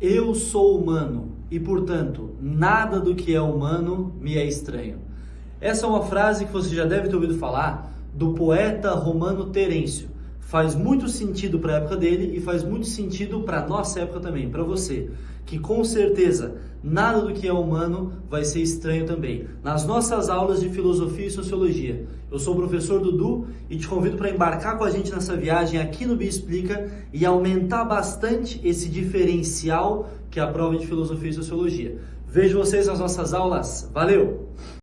Eu sou humano e, portanto, nada do que é humano me é estranho. Essa é uma frase que você já deve ter ouvido falar do poeta romano Terêncio. Faz muito sentido para a época dele e faz muito sentido para a nossa época também, para você, que com certeza nada do que é humano vai ser estranho também. Nas nossas aulas de filosofia e sociologia, eu sou o professor Dudu e te convido para embarcar com a gente nessa viagem aqui no Bia Explica e aumentar bastante esse diferencial que é a prova de filosofia e sociologia. Vejo vocês nas nossas aulas. Valeu!